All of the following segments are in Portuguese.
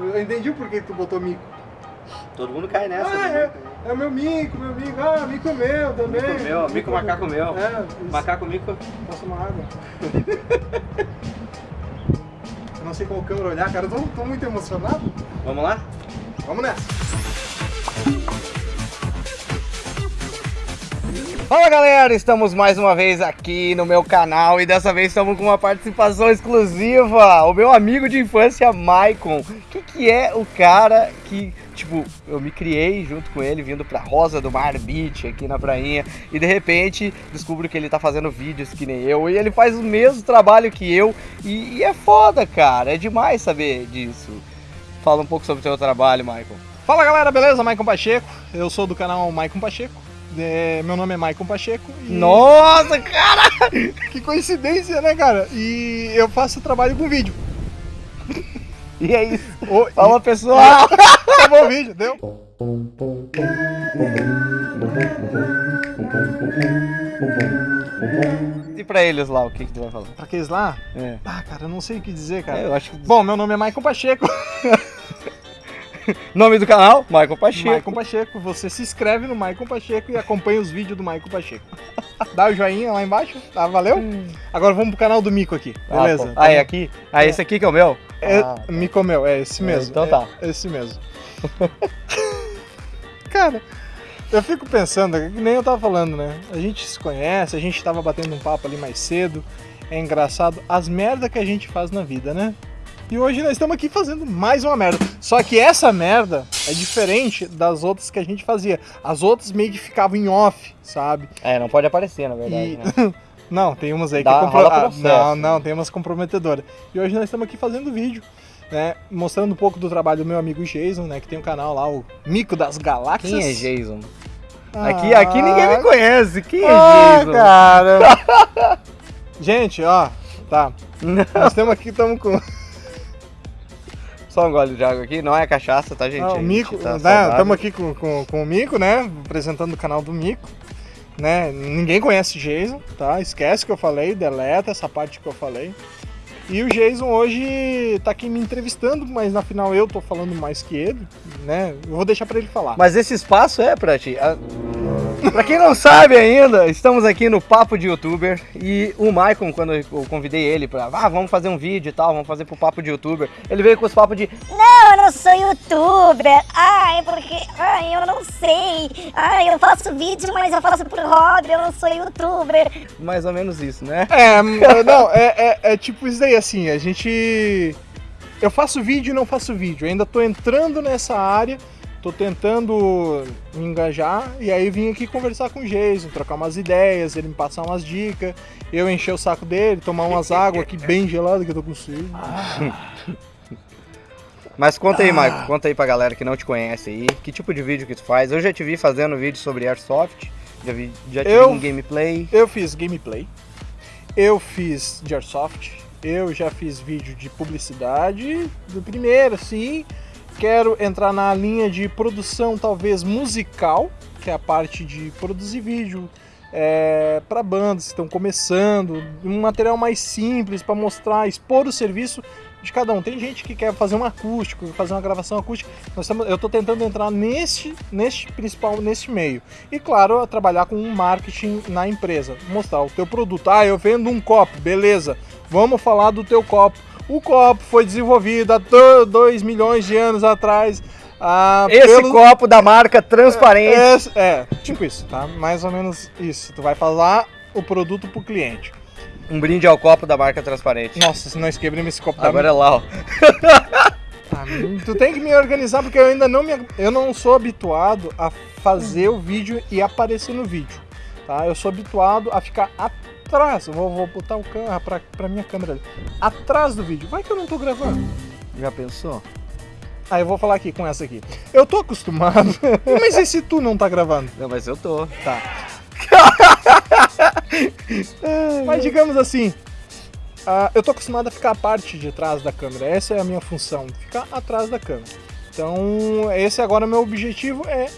Eu entendi por que tu botou mico. Todo mundo cai nessa. Ah, né? é, é meu mico, meu mico. Ah, mico é meu também. Mico meu, mico macaco meu. É, isso. Macaco mico. Posso uma água. eu não sei qual câmera olhar, cara. Eu tô, tô muito emocionado. Vamos lá? Vamos nessa. Fala galera, estamos mais uma vez aqui no meu canal e dessa vez estamos com uma participação exclusiva. O meu amigo de infância, Maicon. Que que é o cara que, tipo, eu me criei junto com ele vindo pra Rosa do Mar Beach aqui na prainha e de repente descubro que ele tá fazendo vídeos que nem eu e ele faz o mesmo trabalho que eu e, e é foda, cara. É demais saber disso. Fala um pouco sobre o seu trabalho, Maicon. Fala galera, beleza? Maicon Pacheco. Eu sou do canal Maicon Pacheco. É, meu nome é Maicon Pacheco. E... Nossa, cara! Que coincidência, né, cara? E eu faço trabalho com vídeo. E é isso. Ô, Fala pessoal! e... Acabou o vídeo, deu? E pra eles lá, o que, que tu vai falar? Pra aqueles lá? É. Ah, cara, eu não sei o que dizer, cara. É, eu acho que. Bom, meu nome é Maicon Pacheco. Nome do canal? Michael Pacheco. Maicon Pacheco. Você se inscreve no Maicon Pacheco e acompanha os vídeos do Maicon Pacheco. Dá o joinha lá embaixo, tá? Valeu? Agora vamos pro canal do Mico aqui, Ah, beleza? pô. Ah, é aqui? Ah, esse aqui que é o meu? É, Ah, Mico meu, é esse É, mesmo. então é tá. Esse mesmo. Cara, eu fico pensando, é que nem eu tava falando, né? A gente se conhece, a gente tava batendo um papo ali mais cedo. É engraçado as merda que a gente faz na vida, né? E hoje nós estamos aqui fazendo mais uma merda. Só que essa merda é diferente das outras que a gente fazia. As outras meio que ficavam em off, sabe? É, não pode aparecer, na verdade. E- né? Não, tem umas aí Dá- que é compro... rola ah, processo, Não, né? não, tem umas comprometedoras. E hoje nós estamos aqui fazendo vídeo, né? Mostrando um pouco do trabalho do meu amigo Jason, né? Que tem um canal lá, o Mico das Galáxias. Quem é Jason? Ah, Aqui, aqui ninguém me conhece. Quem é ah, Jason? cara. Gente, ó, tá. Nós estamos aqui, estamos com. Só um gole de água aqui, não é cachaça, tá, gente? Ah, A o Mico, tá né? Estamos aqui com, com, com o Mico, né? Apresentando o canal do Mico. Né? Ninguém conhece Jason, tá? Esquece que eu falei, deleta essa parte que eu falei. E o Jason hoje tá aqui me entrevistando, mas na final eu tô falando mais que ele, né? Eu vou deixar pra ele falar. Mas esse espaço é pra ti. Ah, Pra quem não sabe ainda, estamos aqui no Papo de Youtuber e o Maicon, quando eu convidei ele pra, ah, vamos fazer um vídeo e tal, vamos fazer pro Papo de Youtuber, ele veio com os papos de, Não, eu não sou youtuber. Ai, porque. Ai, eu não sei. Ai, eu faço vídeo, mas eu faço por hobby. Eu não sou youtuber. mais ou menos isso, né? É, não, é, é, é tipo isso daí, assim, a gente. Eu faço vídeo e não faço vídeo. Eu ainda tô entrando nessa área, tô tentando me engajar, e aí vim aqui conversar com o Jason, trocar umas ideias, ele me passar umas dicas, eu encher o saco dele, tomar umas águas aqui bem geladas que eu tô com sede. Mas conta aí, Ah. Maicon, conta aí pra galera que não te conhece aí, que tipo de vídeo que tu faz. Eu já te vi fazendo vídeo sobre Airsoft, já, vi, já te Eu- vi em gameplay. Eu fiz gameplay, eu fiz de Airsoft, eu já fiz vídeo de publicidade, do primeiro, sim. Quero entrar na linha de produção, talvez musical, que é a parte de produzir vídeo é, para bandas que estão começando, um material mais simples para mostrar, expor o serviço de cada um. Tem gente que quer fazer um acústico, fazer uma gravação acústica. Estamos, eu estou tentando entrar neste, neste principal, neste meio. E claro, trabalhar com marketing na empresa, mostrar o teu produto. Ah, eu vendo um copo, beleza? Vamos falar do teu copo. O copo foi desenvolvido há 2 milhões de anos atrás. ah, Esse pelo- copo da marca transparente. Esse- é, tipo isso, tá? Mais ou menos isso. Tu vai falar o produto pro cliente. Um brinde ao copo da marca transparente. Nossa, se nós quebramos esse copo da Agora é lá, ó. Ah, tu tem que me organizar porque eu ainda não me eu não sou habituado a fazer o vídeo e aparecer no vídeo, tá? Eu sou habituado a ficar atrás. Eu vou, vou botar o câmera pra, pra minha câmera ali. Atrás do vídeo. Vai que eu não tô gravando. Já pensou? Ah, eu vou falar aqui com essa aqui. Eu tô acostumado. Mas e se tu não tá gravando? Não, mas eu tô. Tá. Mas digamos assim, ah, eu tô acostumado a ficar a parte de trás da câmera. Essa é a minha função, ficar atrás da câmera. Então, esse agora é meu objetivo é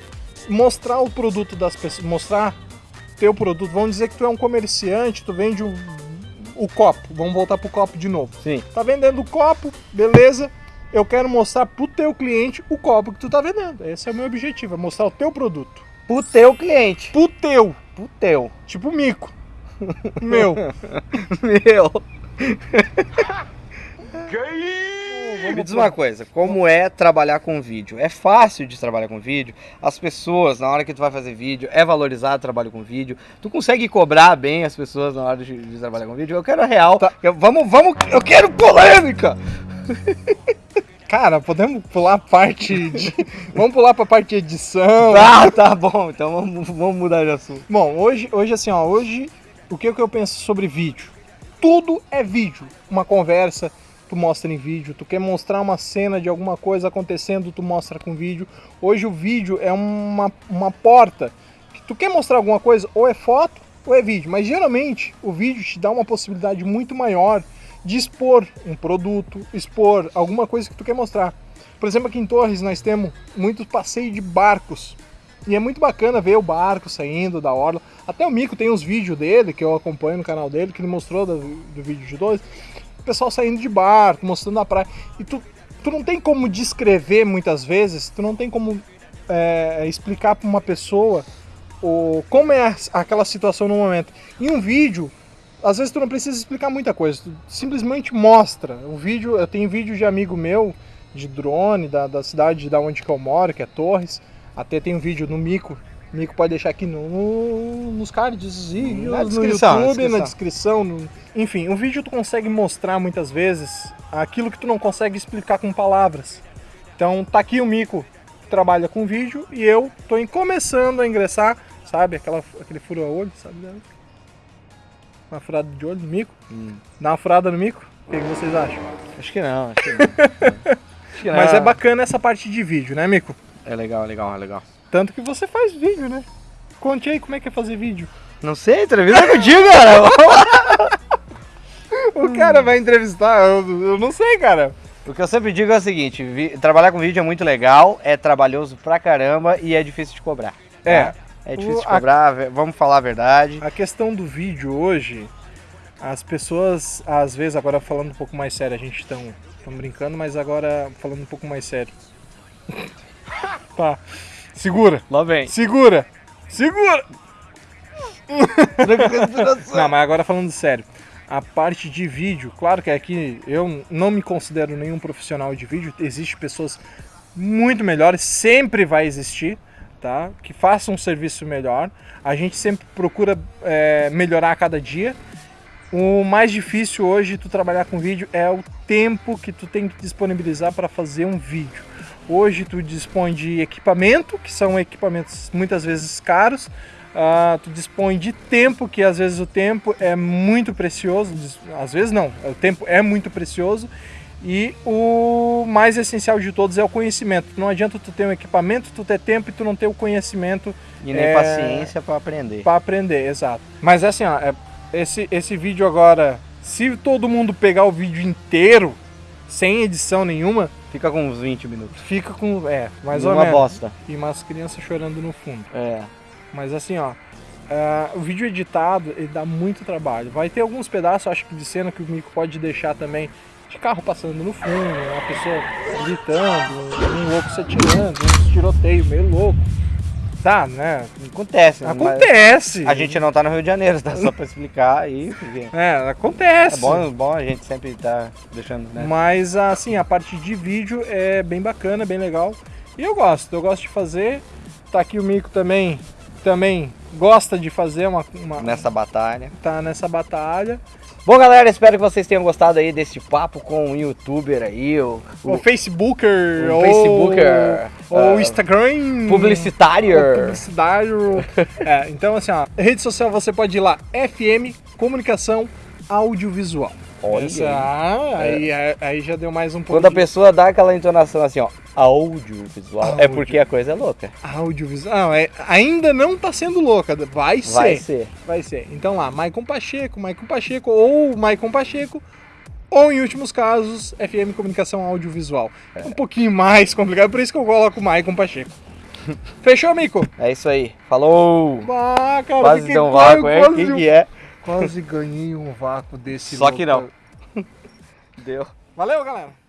mostrar o produto das pessoas, mostrar teu produto. Vamos dizer que tu é um comerciante, tu vende um, o copo. Vamos voltar pro copo de novo. Sim. Tá vendendo o copo, beleza? eu quero mostrar pro teu cliente o copo que tu tá vendendo. Esse é o meu objetivo, é mostrar o teu produto. Pro teu cliente. Pro teu, Pro teu. tipo mico. Meu. Meu. Me diz uma coisa, como é trabalhar com vídeo? É fácil de trabalhar com vídeo? As pessoas, na hora que tu vai fazer vídeo, é valorizado o trabalho com vídeo? Tu consegue cobrar bem as pessoas na hora de, de trabalhar com vídeo? Eu quero a real. Tá. Eu- vamos, vamos, eu quero polêmica! Cara, podemos pular a parte de. Vamos pular pra parte de edição. Ah, tá bom, então vamos, vamos mudar de assunto. Bom, hoje, hoje assim, ó, hoje o que, que eu penso sobre vídeo? Tudo é vídeo. Uma conversa, tu mostra em vídeo. Tu quer mostrar uma cena de alguma coisa acontecendo, tu mostra com vídeo. Hoje o vídeo é uma, uma porta. que Tu quer mostrar alguma coisa, ou é foto ou é vídeo. Mas geralmente o vídeo te dá uma possibilidade muito maior de expor um produto, expor alguma coisa que tu quer mostrar. Por exemplo, aqui em Torres nós temos muitos passeios de barcos. E é muito bacana ver o barco saindo da orla. Até o Mico tem uns vídeos dele, que eu acompanho no canal dele, que ele mostrou do, do vídeo de dois. O pessoal saindo de barco, mostrando a praia. E tu, tu não tem como descrever muitas vezes, tu não tem como é, explicar para uma pessoa o, como é aquela situação no momento. Em um vídeo, às vezes tu não precisa explicar muita coisa, tu simplesmente mostra. O vídeo, eu tenho vídeo de amigo meu, de drone, da, da cidade da onde que eu moro, que é Torres. Até tem um vídeo no Mico. O Mico pode deixar aqui no, no- nos cards e Na no descrição, na YouTube, na descrição. descrição. no- Enfim, o vídeo tu consegue mostrar muitas vezes aquilo que tu não consegue explicar com palavras. Então tá aqui o Mico que trabalha com vídeo e eu tô começando a ingressar, sabe? Aquela, aquele furo a olho, sabe? Uma furada de olho no Mico. Hum. Dá uma furada no Mico. O que, que vocês acham? Acho que não, acho que não. Acho que Mas não. é bacana essa parte de vídeo, né, Mico? É legal, é legal, é legal. Tanto que você faz vídeo, né? Conte aí como é que é fazer vídeo. Não sei, entrevista contigo, cara. O cara vai entrevistar, eu, eu não sei, cara. O que eu sempre digo é o seguinte, vi- trabalhar com vídeo é muito legal, é trabalhoso pra caramba e é difícil de cobrar. tá? É. É difícil de O- a- cobrar, ve- vamos falar a verdade. A questão do vídeo hoje, as pessoas, às vezes, agora falando um pouco mais sério, a gente estão brincando, mas agora falando um pouco mais sério. tá. Segura, Lá vem. segura, segura! Não, mas agora falando sério. A parte de vídeo, claro que aqui eu não me considero nenhum profissional de vídeo, existem pessoas muito melhores, sempre vai existir, tá? Que façam um serviço melhor. A gente sempre procura é, melhorar a cada dia. O mais difícil hoje tu trabalhar com vídeo é o tempo que tu tem que disponibilizar para fazer um vídeo. Hoje tu dispõe de equipamento, que são equipamentos muitas vezes caros. Ah, tu dispõe de tempo, que às vezes o tempo é muito precioso. Às vezes não, o tempo é muito precioso. E o mais essencial de todos é o conhecimento. Não adianta tu ter um equipamento, tu ter tempo e tu não ter o conhecimento E nem É. paciência pra aprender. para aprender, exato. Mas assim, ó, é- esse, esse vídeo agora, se todo mundo pegar o vídeo inteiro, sem edição nenhuma, Fica com uns 20 minutos. fica com. É, mais ou uma menos. bosta. E umas crianças chorando no fundo. É. Mas assim, ó. é, o vídeo editado, ele dá muito trabalho. Vai ter alguns pedaços, acho que de cena que o Mico pode deixar também. De carro passando no fundo, uma pessoa gritando, um louco se atirando, um tiroteio meio louco. Tá, né? Acontece. mas Acontece! A gente não tá no Rio de Janeiro, tá? Só pra explicar aí. porque É, acontece. É bom, bom a gente sempre tá deixando, né? Mas assim, a parte de vídeo é bem bacana, bem legal. E eu gosto, eu gosto de fazer. Tá aqui o Mico também, também gosta de fazer uma, uma Nessa batalha. tá nessa batalha. Bom, galera, espero que vocês tenham gostado aí desse papo com um youtuber aí, o, O, Facebooker, o Facebooker, ou ah, Instagram, publicitário. publicitário. é, então assim, ó, rede social você pode ir lá, FM Comunicação Audiovisual. Olha Essa- aí. ah, aí, aí, aí já deu mais um pouco Quando a pessoa dá aquela entonação assim, ó, audiovisual, é Áudio. porque a coisa é louca. audiovisual. Não, é, ainda não tá sendo louca, vai ser. Vai ser. Vai ser. Então lá, Maicon Pacheco, Maicon Pacheco ou Maicon Pacheco, ou em últimos casos, FM Comunicação Audiovisual. É um pouquinho mais complicado, por isso que eu coloco Maicon Pacheco. Fechou, Mico? É isso aí. Falou! Ah, cara, Quase deu um vácuo, é? que que é? Quase ganhei um vácuo desse Só que louco. Deu. Valeu, galera.